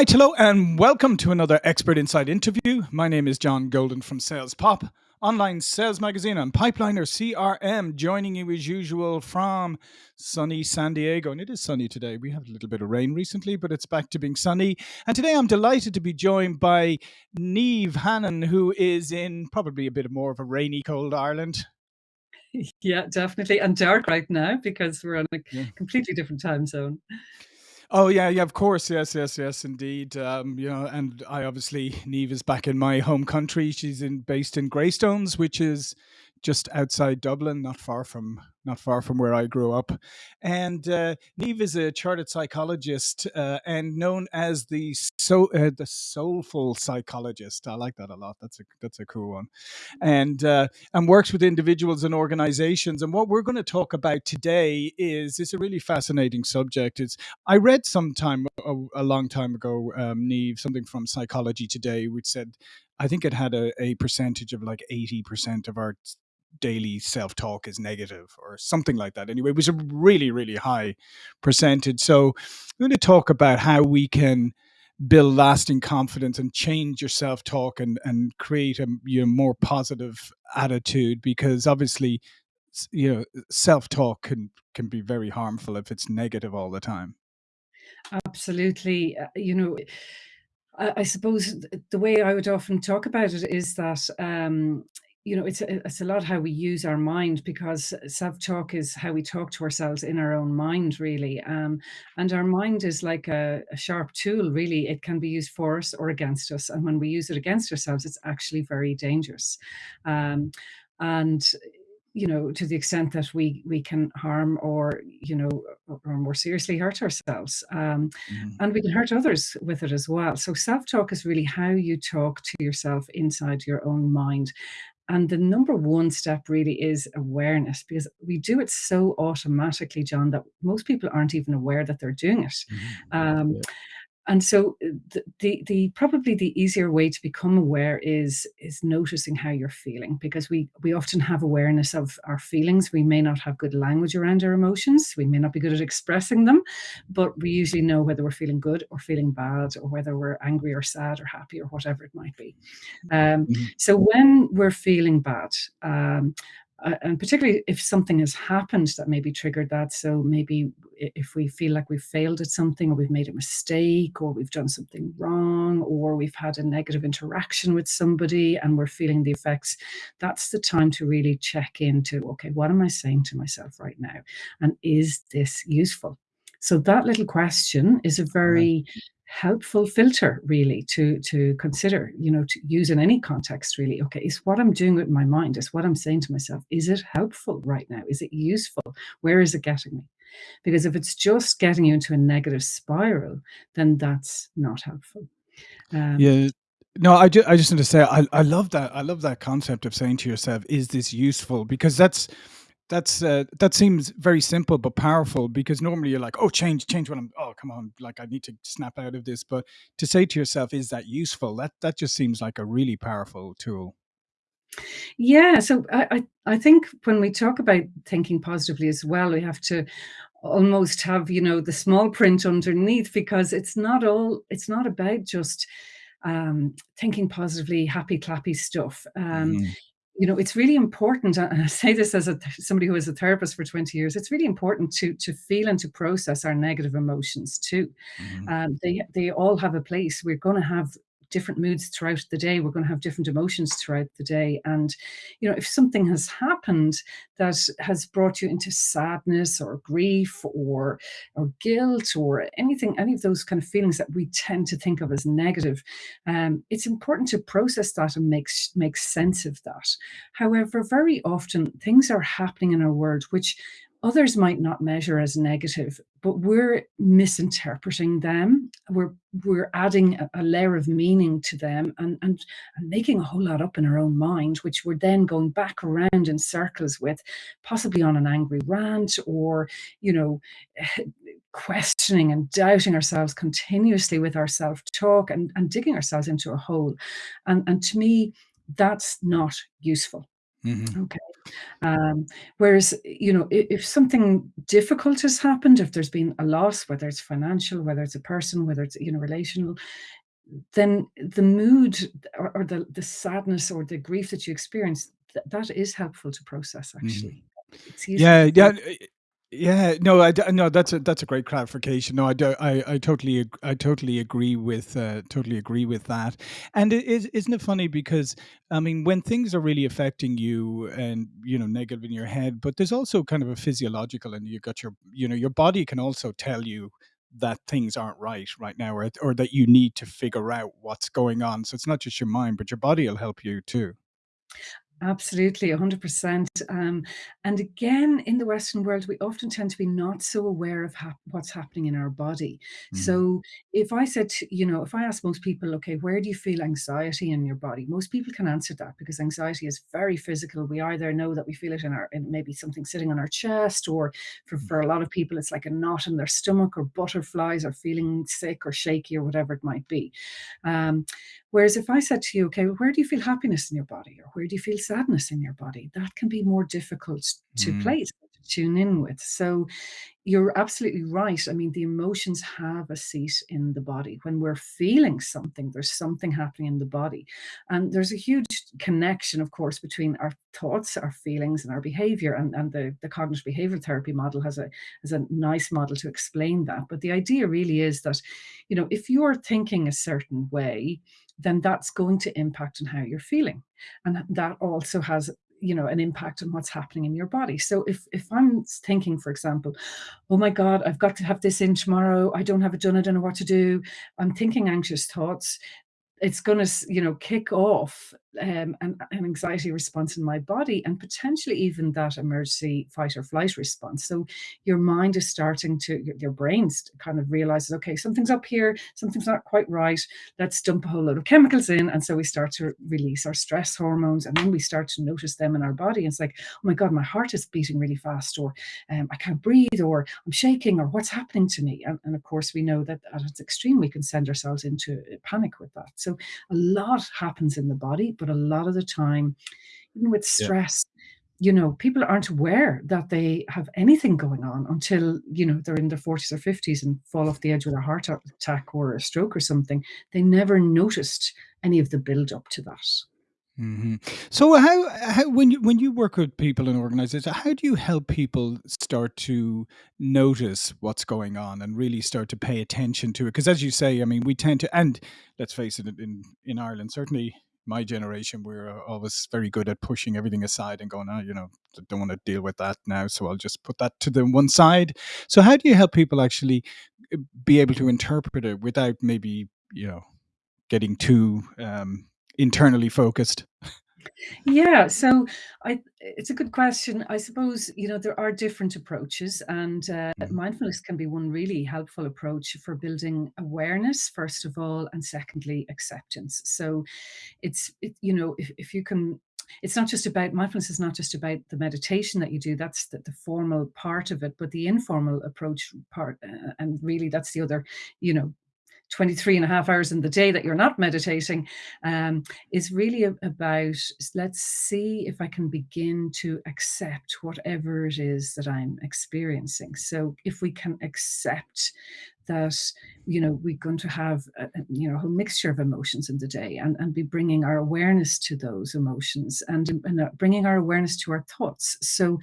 right, hello, and welcome to another Expert Insight interview. My name is John Golden from Sales Pop, online sales magazine and Pipeliner CRM, joining you as usual from sunny San Diego. And it is sunny today. We had a little bit of rain recently, but it's back to being sunny. And today I'm delighted to be joined by Niamh Hannon, who is in probably a bit more of a rainy, cold Ireland. Yeah, definitely, and dark right now because we're on a yeah. completely different time zone. Oh yeah, yeah, of course, yes, yes, yes, indeed. Um, you know, and I obviously Niamh is back in my home country. She's in based in Greystones, which is just outside Dublin, not far from not far from where I grew up. And uh, Niamh is a chartered psychologist uh, and known as the so uh, the soulful psychologist. I like that a lot. That's a that's a cool one. And uh, and works with individuals and organizations. And what we're going to talk about today is is a really fascinating subject. It's I read sometime a, a long time ago, um, Niamh, something from Psychology Today, which said I think it had a, a percentage of like 80% of our daily self talk is negative or something like that. Anyway, it was a really, really high percentage. So I'm going to talk about how we can build lasting confidence and change your self talk and, and create a you know, more positive attitude because obviously you know self talk can can be very harmful if it's negative all the time absolutely uh, you know I, I, suppose the way i would often talk about it is that um, you know, it's a, it's a lot how we use our mind because self-talk is how we talk to ourselves in our own mind, really. Um, and our mind is like a, a, sharp tool, really. It can be used for us or against us. And when we use it against ourselves, it's actually very dangerous. Um, and you know, to the extent that we we can harm or you know, or, or more seriously hurt ourselves, um, mm. and we can hurt others with it as well. So self-talk is really how you talk to yourself inside your own mind, and the number one step really is awareness because we do it so automatically, John, that most people aren't even aware that they're doing it. Mm-hmm. Um, yeah and so uh, the, the, the probably the easier way to become aware is is noticing how you're feeling because we we often have awareness of our feelings. We may not have good language around our emotions. We may not be good at expressing them but we usually know whether we're feeling good or feeling bad or whether we're angry or sad or happy or whatever it might be. Um, mm-hmm. so when we're feeling bad um, uh, and particularly if something has happened that maybe triggered that. So maybe if we feel like we've failed at something or we've made a mistake or we've done something wrong or we've had a negative interaction with somebody and we're feeling the effects, that's the time to really check into, okay, what am I saying to myself right now? And is this useful? So that little question is a very helpful filter really to to consider you know to use in any context really. Okay is what i'm doing with my mind is what i'm saying to myself is it helpful right now? Is it useful? Where is it getting me? Because if it's just getting you into a negative spiral then that's not helpful. Um, yeah no i just i just want to say i i love that i love that concept of saying to yourself is this useful? Because that's that's uh, that seems very simple but powerful because normally you're like oh change change what i'm oh come on like i need to snap out of this. But to say to yourself is that useful? That that just seems like a really powerful tool. Yeah so i i, I think when we talk about thinking positively as well we have to almost have you know the small print underneath because it's not all it's not about just um, thinking positively happy clappy stuff. Um, mm you know, it's really important, and I say this as a somebody who is a therapist for 20 years, it's really important to to feel and to process our negative emotions too. Mm-hmm. Um, they they all have a place. We're going to have different moods throughout the day. We're going to have different emotions throughout the day. And, you know, if something has happened that has brought you into sadness or grief or or guilt or anything, any of those kind of feelings that we tend to think of as negative, um, it's important to process that and make make sense of that. However, very often things are happening in our world which others might not measure as negative, but we're misinterpreting them. We're we're adding a, a, layer of meaning to them and, and and making a whole lot up in our own mind, which we're then going back around in circles with, possibly on an angry rant or you know. questioning and doubting ourselves continuously with our self-talk and, and digging ourselves into a hole and and to me that's not useful Mm-hmm. Okay. Um, whereas, you know, i if something difficult has happened, if there's been a loss, whether it's financial, whether it's a person, whether it's, you know, relational, then the mood or or the the sadness or the grief that you experience, th that is helpful to process actually. It's useful Yeah, yeah, yeah, no, I no, that's a that's a great clarification. No, I do I I totally I totally agree with, uh, totally agree with that. And it is isn't it funny because, I mean, when things are really affecting you and, you know, negative in your head, but there's also kind of a physiological and you got your you know, your body can also tell you that things aren't right, right now, or or that you need to figure out what's going on. So it's not just your mind, but your body'll help you too. Absolutely, 100%. Um, and again, in the Western world, we often tend to be not so aware of hap what's happening in our body. Mhm. So if I said to you know, if I ask most people, "Okay, where do you feel anxiety in your body?" Most people can answer that because anxiety is very physical. We either know that we feel it in our in maybe something sitting on our chest, or for Mm. for a lot of people, it's like a knot in their stomach, or butterflies, or feeling sick or shaky or whatever it might be. Um, whereas if I said to you, "Okay, where do you feel happiness in your body?" Or "Where do you feel sadness in your body?" That can be more difficult to Mm. place, tune in with. So you're absolutely right. I mean, the emotions have a seat in the body. When we're feeling something, there's something happening in the body. And there's a huge connection, of course, between our thoughts, our feelings, and our behavior, and and the the cognitive behavioral therapy model has a has a nice model to explain that. But the idea really is that, you know, if you're thinking a certain way, then that's going to impact on how you're feeling. And that also has, you know, an impact on what's happening in your body. So if if I'm thinking, for example, "Oh my god, I've got to have this in tomorrow. I don't have it done. I don't know what to do." I'm thinking anxious thoughts. It's gonna you know, kick off, um, an an anxiety response in my body and potentially even that emergency fight or flight response. So your mind is starting to your your brain's kind of realizes, "Okay, something's up here, something's not quite right. Let's dump a whole load of chemicals in." And so we start to release our stress hormones, and then we start to notice them in our body. It's like, "Oh my god, my heart is beating really fast," or, um, "I can't breathe," or "I'm shaking," or "What's happening to me?" And and of course, we know that at its extreme, we can send ourselves into, panic with that. So a lot happens in the body, but a lot of the time, even with Yeah. stress, you know, people aren't aware that they have anything going on until, you know, they're in their 40s or 50s and fall off the edge with a heart attack or a stroke or something. They never noticed any of the build-up to that. Mhm. So how how when you when you work with people in organizations, how do you help people start to notice what's going on and really start to pay attention to it? Because as you say, I mean, we tend to and let's face it, in in Ireland, certainly my generation, we're always very good at pushing everything aside and going, "Oh, you know, d don't wanna deal with that now, so I'll just put that to the one side." So how do you help people actually, uh, be able to interpret it without maybe, you know, getting too, um, internally focused? Yeah, so I it's a good question. I suppose, you know, there are different approaches, and, uh, Mhm. mindfulness can be one really helpful approach for building awareness, first of all, and secondly, acceptance. So it's it you know, if if you can it's not just about mindfulness is not just about the meditation that you do, that's the the formal part of it, but the informal approach part, uh, and really that's the other, you know, 23 and a half hours in the day that you're not meditating, um, is really about, let's see if I can begin to accept whatever it is that I'm experiencing. So if we can accept that, you know, we're going to have a a, you know, a whole mixture of emotions in the day and and be bringing our awareness to those emotions and and, uh, bringing our awareness to our thoughts. So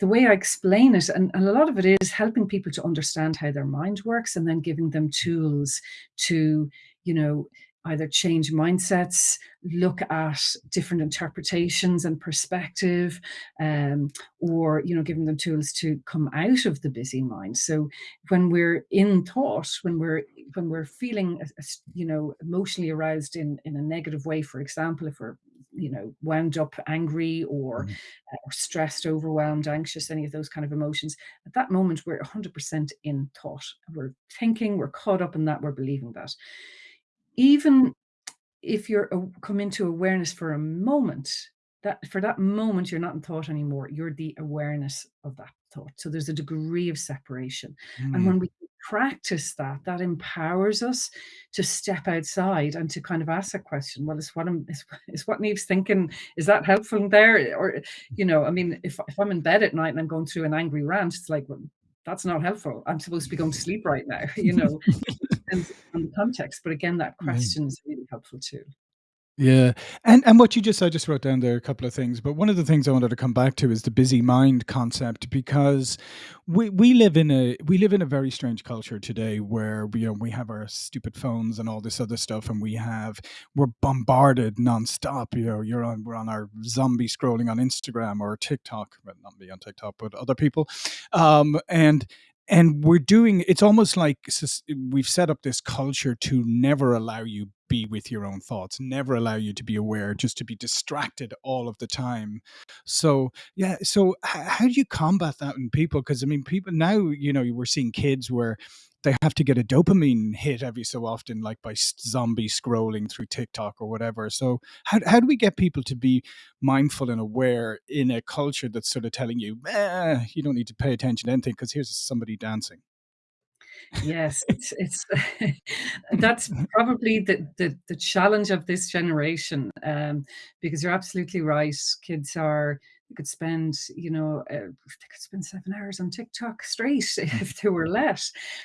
the way I explain it and and a lot of it is helping people to understand how their mind works and then giving them tools to, you know, either change mindsets, look at different interpretations and perspective, um, or, you know, giving them tools to come out of the busy mind. So when we're in thought, when we're when we're feeling, you know, emotionally aroused in in a negative way, for example, if we're, you know, wound up angry or, Mhm. uh, or stressed, overwhelmed, anxious, any of those kind of emotions, at that moment, we're 100% in thought. We're thinking, we're caught up in that, we're believing that. Even if you're aw come into awareness for a moment, that for that moment, you're not in thought anymore, you're the awareness of that thought. So there's a degree of separation. And Mm. when we practice that, that empowers us to step outside and to kind of ask that question, "Well, is what I'm is is what Niamh's thinking, is that helpful there?" Or, you know, I mean, if if I'm in bed at night and I'm going through an angry rant, it's like, "Well, that's not helpful. I'm supposed to be going to sleep right now," you know? Depends on the context, but again, that Mm. question is really helpful too. Yeah, and and what you just I just wrote down there a couple of things, but one of the things I wanted to come back to is the busy mind concept because we we live in a we live in a very strange culture today where we, you know, we have our stupid phones and all this other stuff, and we have we're bombarded nonstop, you know, you're on we're on our zombie scrolling on Instagram or TikTok, but not me on TikTok, but other people, um, and and we're doing it's almost like we've set up this culture to never allow you be with your own thoughts, never allow you to be aware, just to be distracted all of the time. So, yeah, so how do you combat that in people? Because, I mean, people now, you know, we're seeing kids where they have to get a dopamine hit every so often, like by zombie scrolling through TikTok or whatever. So how how do we get people to be mindful and aware in a culture that's sort of telling you, "Eh, you don't need to pay attention to anything because here's somebody dancing." Yes, it's it's that's probably the the the challenge of this generation, um, because you're absolutely right. Kids are they could spend, you know, uh, they could spend 7 hours on TikTok straight Mm. if they were let.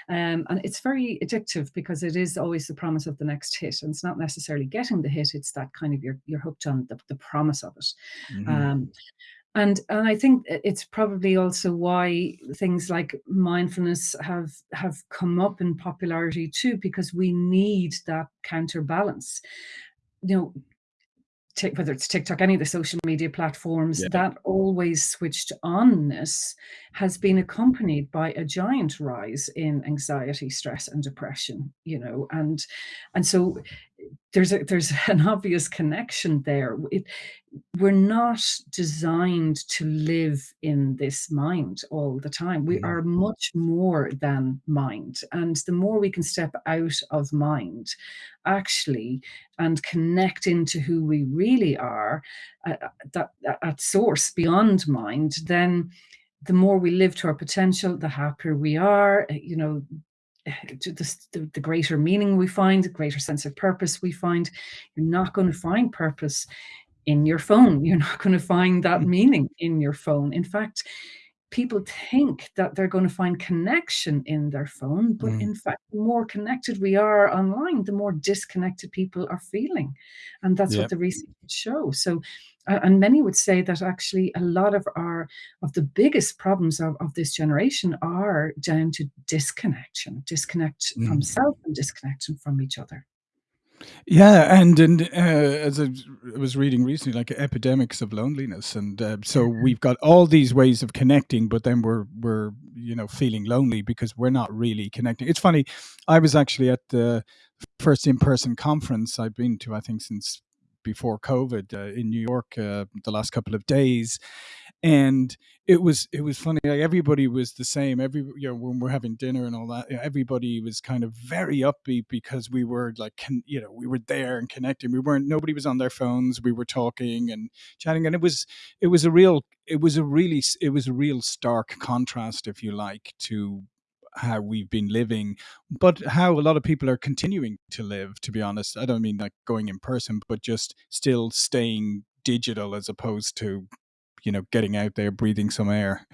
Um, and it's very addictive because it is always the promise of the next hit, and it's not necessarily getting the hit, it's that kind of you're you're hooked on the the promise of it. Mhm. Um, and and I think it's probably also why things like mindfulness have have come up in popularity too, because we need that counterbalance. You know, whether it's TikTok, any of the social media platforms, Yeah. that always switched on-ness has been accompanied by a giant rise in anxiety, stress, and depression, you know? And and so there's a there's an obvious connection there. It we're not designed to live in this mind all the time. We Mhm. are much more than mind, and the more we can step out of mind, actually, and connect into who we really are, uh, uh, that at source beyond mind, then the more we live to our potential, the happier we are, uh, you know, the the the greater meaning we find, the greater sense of purpose we find. You're not gonna find purpose in your phone. You're not gonna find that Mm. meaning in your phone. In fact, people think that they're gonna find connection in their phone, but Mm. in fact, the more connected we are online, the more disconnected people are feeling, and that's what the research shows. So, and many would say that actually a lot of our of the biggest problems of of this generation are down to disconnection, disconnect from Mm. self and disconnection from each other. Yeah, and and, uh, as I was reading recently, like, epidemics of loneliness, and, uh, so we've got all these ways of connecting, but then we're we're, you know, feeling lonely because we're not really connecting. It's funny, I was actually at the first in-person conference I've been to, I think, since before COVID, uh, in New York, uh, the last couple of days, and it was it was funny, like, everybody was the same, every you know, when we're having dinner and all that, e everybody was kind of very upbeat because we were, like, con you know, we were there and connecting. We weren't nobody was on their phones, we were talking and chatting, and it was it was a real it was a really it was a real stark contrast, if you like, to how we've been living, but how a lot of people are continuing to live, to be honest. I don't mean, like, going in person, but just still staying digital as opposed to, you know, getting out there, breathing some air.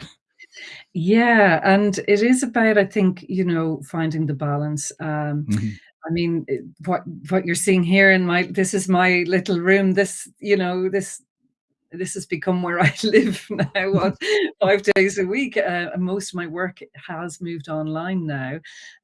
Yeah, and it is about, I think, you know, finding the balance. Um, Mhm. I mean, what what you're seeing here in my this is my little room, this, you know, this this has become where I live now, 5 days a week, uh, and most of my work has moved online now.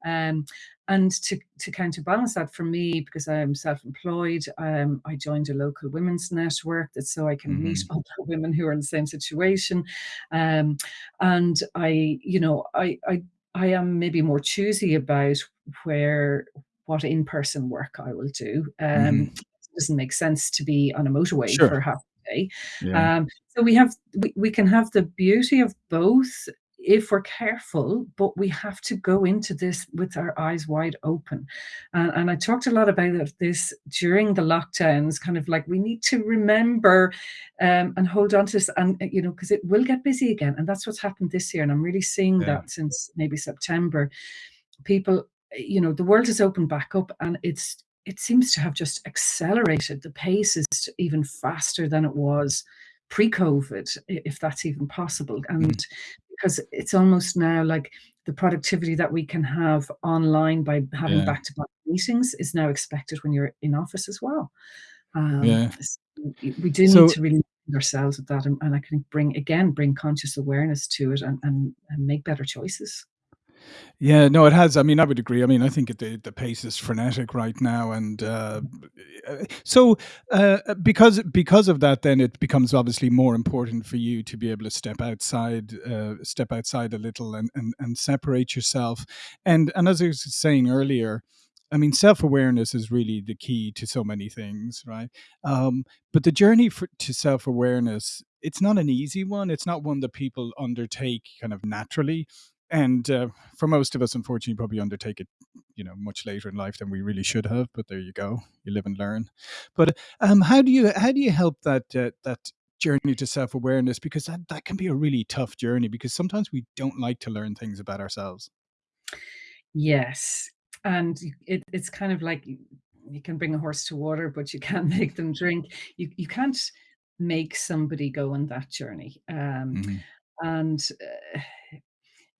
Um, and to to counterbalance that for me, because I'm self-employed, um, I joined a local women's network that's so I can meet Mhm. other women who are in the same situation. Um, and I, you know, I I I am maybe more choosy about where what in-person work I will do. Um, Mhm. it doesn't make sense to be on a motorway Sure. for half day. Yeah. Um, so we have we we can have the beauty of both if we're careful, but we have to go into this with our eyes wide open. And and I talked a lot about this during the lockdowns, kind of like we need to remember, um, and hold on to this, and, you know, because it will get busy again, and that's what's happened this year, and I'm really seeing Yeah. that since maybe September. people, you know, the world has opened back up and it's it seems to have just accelerated. The pace is even faster than it was pre-COVID, if that's even possible. And Mhm. because it's almost now like the productivity that we can have online by having Yeah. back-to-back meetings is now expected when you're in office as well. Um, Yeah. s we do need So to really ourselves with that and and I can bring again, bring conscious awareness to it and and and make better choices. Yeah, no, it has. I mean, I would agree. I mean, I think the the pace is frenetic right now, and uh, uh, so uh, because because of that, then it becomes obviously more important for you to be able to step outside, uh, step outside a little, and and and separate yourself. And and as I was saying earlier, I mean, self awareness is really the key to so many things, right? Um, but the journey for, to self awareness, it's not an easy one. It's not one that people undertake kind of naturally and uh, for most of us, unfortunately, probably undertake it, you know, much later in life than we really should have. But there you go, you live and learn. But um, how do you how do you help that uh, that journey to self awareness? Because that that can be a really tough journey. Because sometimes we don't like to learn things about ourselves. Yes, and it it's kind of like you can bring a horse to water, but you can't make them drink. You you can't make somebody go on that journey, um, hmm and, uh,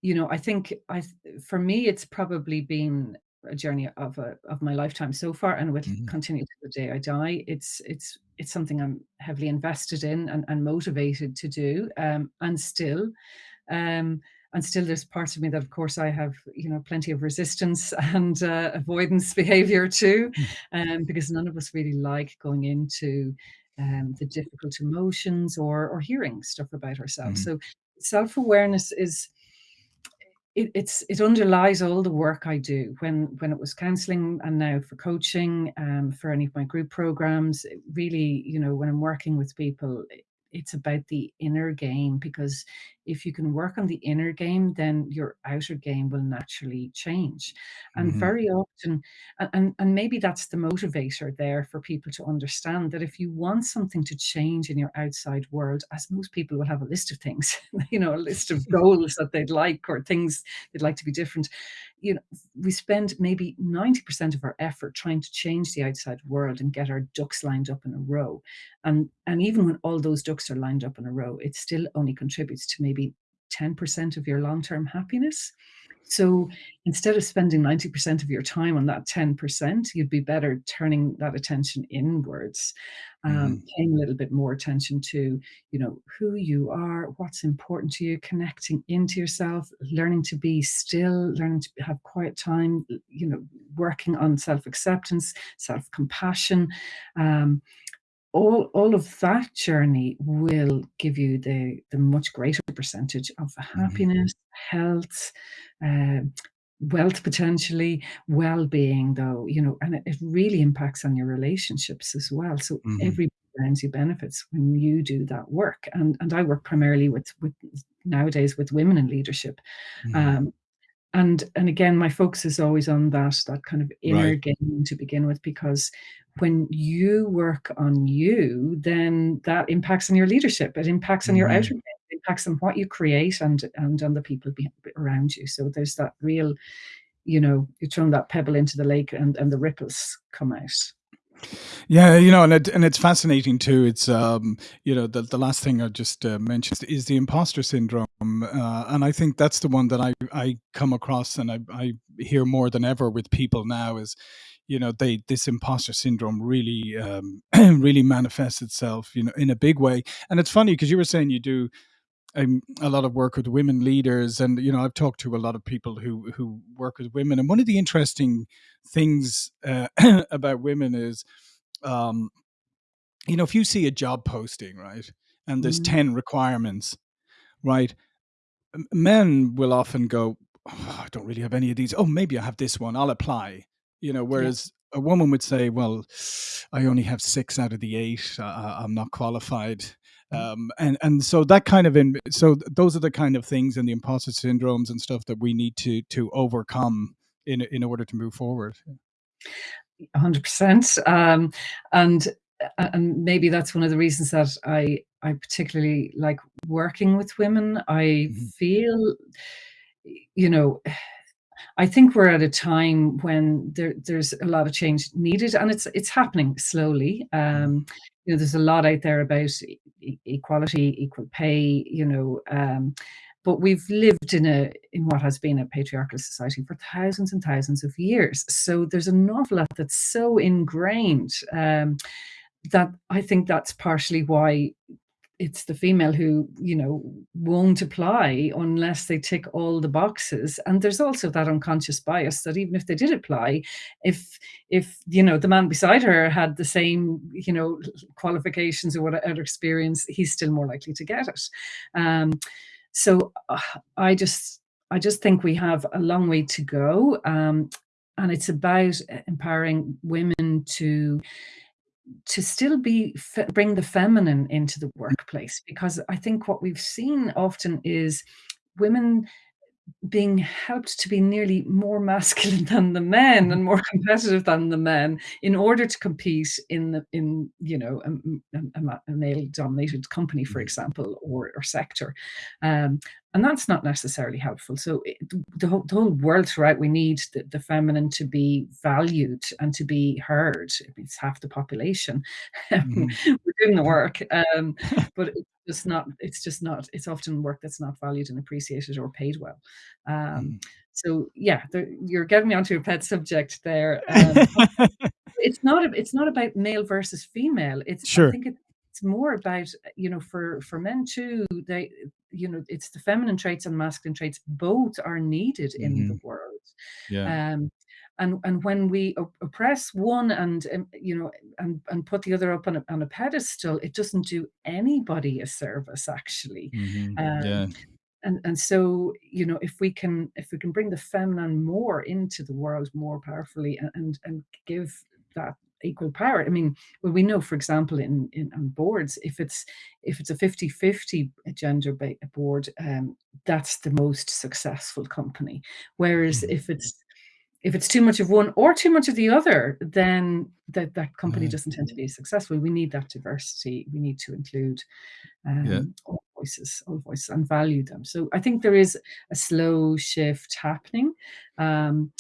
you know, I think I for me, it's probably been a journey of a of my lifetime so far and will hmm continue to the day I die. It's it's it's something I'm heavily invested in and and motivated to do, um, and still um, and still there's parts of me that, of course, I have, you know, plenty of resistance and uh, avoidance behavior too, um, because none of us really like going into um, the difficult emotions or or hearing stuff about ourselves. hmm So self-awareness is it it's it underlies all the work I do. When when it was counseling and now for coaching, um, for any of my group programs, it really, you know, when I'm working with people, it's about the inner game because if you can work on the inner game, then your outer game will naturally change. And hmm very often and and maybe that's the motivator there for people to understand that if you want something to change in your outside world, as most people will have a list of things, you know, a list of goals that they'd like or things they'd like to be different. You know, we spend maybe 90% of our effort trying to change the outside world and get our ducks lined up in a row. And and even when all those ducks are lined up in a row, it still only contributes to maybe 10% of your long-term happiness. So instead of spending 90% of your time on that 10%, you'd be better turning that attention inwards, um, hmm paying a little bit more attention to, you know, who you are, what's important to you, connecting into yourself, learning to be still, learning to have quiet time, you know, working on self-acceptance, self-compassion, um, all all of that journey will give you the the much greater percentage of hmm happiness, health, uh, wealth potentially, well-being though, you know, and it it really impacts on your relationships as well. So hmm every brings you benefits when you do that work. And and I work primarily with with nowadays with women in leadership. hmm Um, and and again, my focus is always on that that kind of inner Right. game to begin with, because when you work on you, then that impacts on your leadership. It impacts on your outer hmm game. It impacts on what you create and and on the people around you. So there's that real, you know, you're throwing that pebble into the lake and and the ripples come out. Yeah, you know, and it, and it's fascinating too. It's um, you know, the the last thing I just uh, mentioned is the imposter syndrome, uh, and I think that's the one that I I come across and I I hear more than ever with people now is, you know, they this imposter syndrome really um really manifests itself, you know, in a big way. And it's funny because you were saying you do um, a lot of work with women leaders, and you know, I've talked to a lot of people who who work with women, and one of the interesting things uh, about women is um, you know, if you see a job posting, right, and there's Mm, 10 requirements, right, men will often go, oh, I don't really have any of these. Oh, maybe I have this one. I'll apply. You know, yeah. whereas a woman would say, well, I only have six out of the eight. Uh, I- I'm not qualified. Um, and and so that kind of in so those are the kind of things and the imposter syndromes and stuff that we need to to overcome in in order to move forward. 100%. Um, and and maybe that's one of the reasons that I I particularly like working with women. I Mhm, feel, you know I think we're at a time when there there's a lot of change needed, and it's it's happening slowly. Um, you know, there's a lot out there about e equality, equal pay, you know, um, but we've lived in a in what has been a patriarchal society for thousands and thousands of years. So there's an awful lot that's so ingrained, um, that I think that's partially why it's the female who, you know, won't apply unless they tick all the boxes, and there's also that unconscious bias that even if they did apply, if if, you know, the man beside her had the same, you know, qualifications or whatever experience, he's still more likely to get it. Um, so, I just I just think we have a long way to go, um, and it's about empowering women to to still be bring the feminine into the workplace, because I think what we've seen often is women being helped to be nearly more masculine than the men Mhm. and more competitive than the men in order to compete in the in, you know, a a a male-dominated company, for Mhm. example, or or sector. Um, and that's not necessarily helpful. So, i the the whole the whole world throughout, we need the the feminine to be valued and to be heard. It's half the population. Mhm. We're doing the work, um, but it's just not it's just not it's often work that's not valued and appreciated or paid well. Um, Mhm. so yeah, the you're getting me onto a pet subject there, um, it's not a it's not about male versus female. It's I Sure. think it's more about, you know, for for men too, they you know, it's the feminine traits and masculine traits, both are needed in the Mhm. world. Yeah. Um, and and when we oppress one and, um, you know, and and put the other up on a on a pedestal, it doesn't do anybody a service, actually. Mhm. Um, Yeah. and and so, you know, if we can if we can bring the feminine more into the world more powerfully a and and give that equal power, I mean, well, we know, for example, in in on boards, if it's if it's a 50/50 gender board, um, that's the most successful company. Whereas Mhm. if it's if it's too much of one or too much of the other, then that that company Yeah. doesn't tend to be successful. We need that diversity. We need to include, Yeah. um, all voices all voices and value them. So I think there is a slow shift happening, um,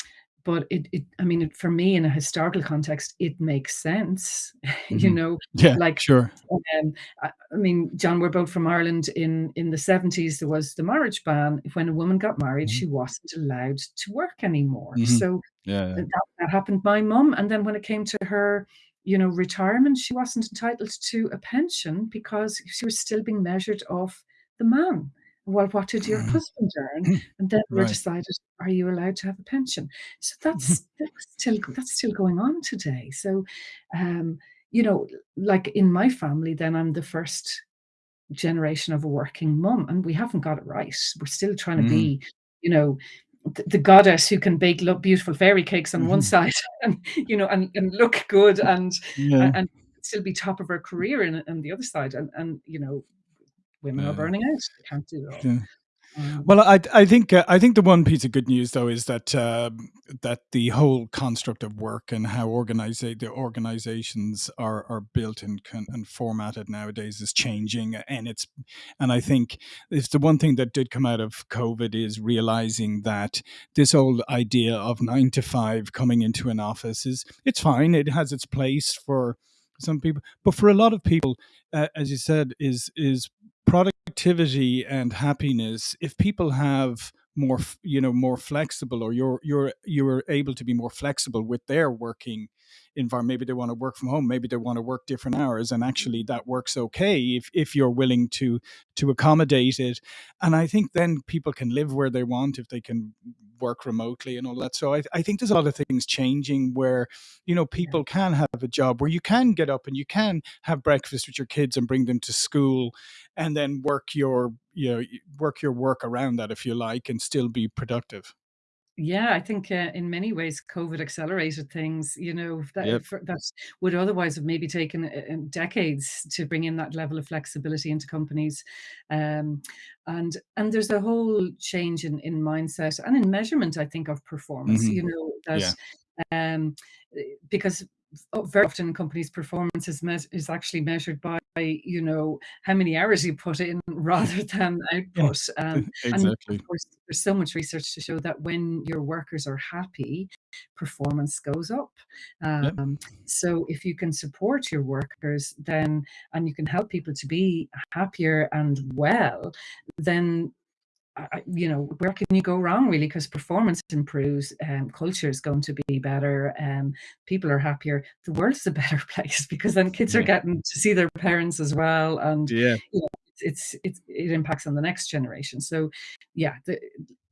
but it it I mean, for me, in a historical context, it makes sense. You Mhm. know, Yeah, like, sure. um, I I mean, John, we're both from Ireland. In in the '70s, there was the marriage ban. When a woman got married, Mhm. she wasn't allowed to work anymore. Mhm. So Yeah, yeah. that that happened to my mum, and then when it came to her, you know, retirement, she wasn't entitled to a pension because she was still being measured off the man. "Well, what did your Mhm. husband earn?" And then we're decided, "Are you allowed to have a pension?" So Mhm. that's that's still that's still going on today. So, um, you know, like in my family, then I'm the 1st generation of a working mum, and we haven't got it right. We're still trying to Mhm. be, you know, the the goddess who can bake beautiful fairy cakes on one Mhm. side and, you know, and and look good and Yeah. and still be top of her career in on the other side, and and, you know, women are burning out. They can't do it all. Yeah. Um Well, I I think uh, I think the one piece of good news, though, is that, um, that the whole construct of work and how organisa the organizations are are built and and formatted nowadays is changing, and it's and I think it's the one thing that did come out of COVID is realizing that this old idea of 9 to 5 coming into an office is it's fine. It has its place for some people, but for a lot of people, uh, as you said, is is productivity and happiness, if people have more you know, more flexible or you're you're you're able to be more flexible with their working environment, maybe they wanna work from home, maybe they wanna work different hours, and actually that works okay if if you're willing to to accommodate it. And I think then people can live where they want if they can work remotely and all that. So I I think there's a lot of things changing where, you know, people can have a job where you can get up and you can have breakfast with your kids and bring them to school and then work your you know, work your work around that, if you like, and still be productive. Yeah, I think, uh, in many ways, COVID accelerated things, you know, that Yep. for that would otherwise have maybe taken, uh uh, decades to bring in that level of flexibility into companies. Um, and and there's a whole change in in mindset and in measurement, I think, of performance, Mhm. you know, that, Yeah. um, eh, because very often companies' performance is, is actually measured by, you know, how many hours you put in rather than output. Um, and exactly. of course, there's so much research to show that when your workers are happy, performance goes up. Yep. Um, so if you can support your workers, then and you can help people to be happier and well, then I, you know, where can you go wrong really? Because performance improves, um, culture is going to be better, um, people are happier. The world's a better place because then kids are getting to see their parents as well, and Yeah. you know, it's it's it impacts on the next generation. So, yeah, the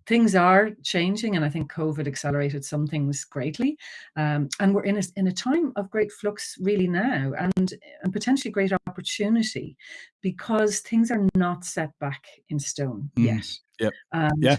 things are changing, and I think COVID accelerated some things greatly. Um, and we're in a in a time of great flux really now, and and potentially great opportunity because things are not set back in stone Mm. yet. Yep. And Yeah.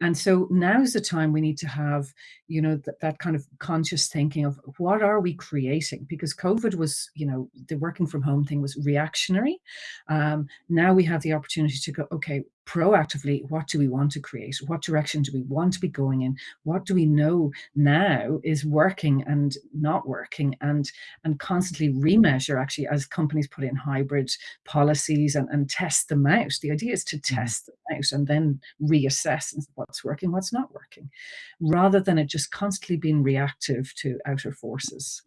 and so now's the time we need to have, you know, that that kind of conscious thinking of what are we creating? Because COVID was, you know, the working from home thing was reactionary. Um, now we have the opportunity to go, okay, proactively, what do we want to create? What direction do we want to be going in? What do we know now is working and not working? And and constantly remeasure actually as companies put in hybrid policies and, and test them out. The idea is to Mhm. test them out and then reassess what's working, what's not working, rather than it just constantly being reactive to outer forces.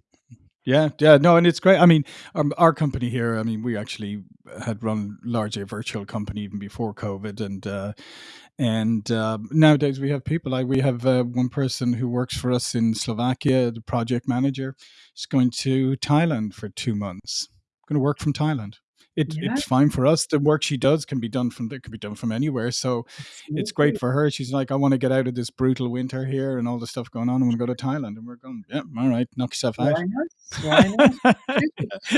Yeah, yeah, no, and it's great. I mean, um, our company here, I mean, we actually had run largely a virtual company even before COVID, and uh, and uh, nowadays we have people like we have uh, one person who works for us in Slovakia, the project manager, is going to Thailand for two months. Going to work from Thailand. It, Yeah, it's fine for us. The work she does can be done from it can be done from anywhere. So it's great for her. She's like, I want to get out of this brutal winter here and all the stuff going on. I want to go to Thailand. And we're going, yeah, all right, knock yourself out. Why not? Why not?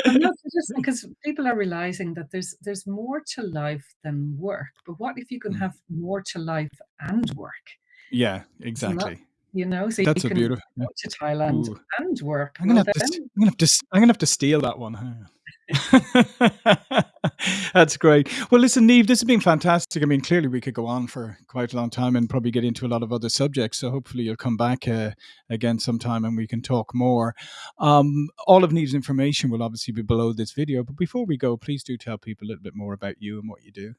Absolutely. Because people are realizing that there's there's more to life than work. But what if you can Mm. have more to life and work? Yeah, exactly. you know, so you That's a beautiful. go to Thailand Ooh, and work. I'm gonna Well, have to. I'm gonna have to. I'm gonna have to steal that one. huh? That's great. Well, listen, Niamh, this has been fantastic. I mean, clearly we could go on for quite a long time and probably get into a lot of other subjects. So hopefully you'll come back uh, again sometime and we can talk more. Um, all of Niamh's information will obviously be below this video. But before we go, please do tell people a little bit more about you and what you do.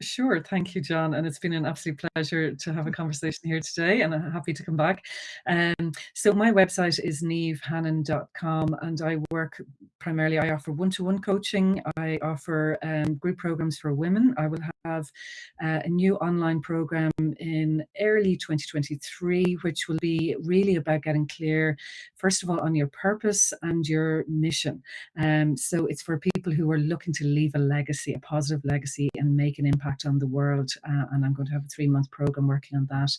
Sure. Thank you, John. And it's been an absolute pleasure to have a conversation here today, and I'm happy to come back. Um, so my website is nevehannon.com, and I work primarily, I offer one-to-one coaching. I offer um, group programs for women. I will have uh, a new online program in early 2023, which will be really about getting clear, first of all, on your purpose and your mission. Um, so it's for people who are looking to leave a legacy, a positive legacy, and make an impact on the world. Uh, and I'm going to have a three month program working on that.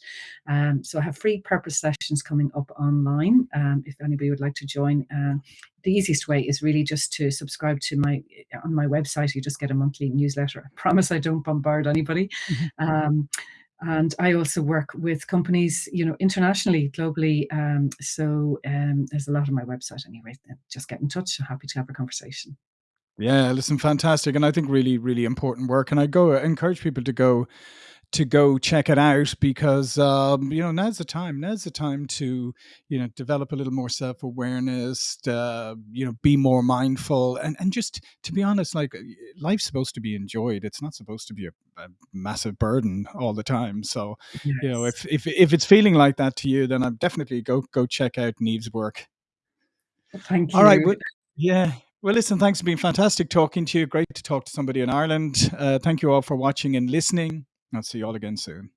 Um, so I have free purpose sessions coming up online. Um, if anybody would like to join, uh, the easiest way is really just to subscribe to my on my website. You just get a monthly newsletter. I promise I don't bombard anybody. Um, and I also work with companies, you know, internationally, globally. Um, so um, there's a lot on my website anyway. Just get in touch. I'm happy to have a conversation. Yeah, listen, fantastic, and I think really, really important work. And I go encourage people to go to go check it out because um, you know now's the time. Now's the time to you know develop a little more self awareness. Uh, you know, be more mindful, and and just to be honest, like life's supposed to be enjoyed. It's not supposed to be a, a massive burden all the time. So you know, if if if it's feeling like that to you, then I'm definitely go go check out Niamh's work. Thank All right. you. Well, yeah. Well, listen, thanks for being fantastic talking to you. Great to talk to somebody in Ireland. Uh, thank you all for watching and listening. I'll see you all again soon.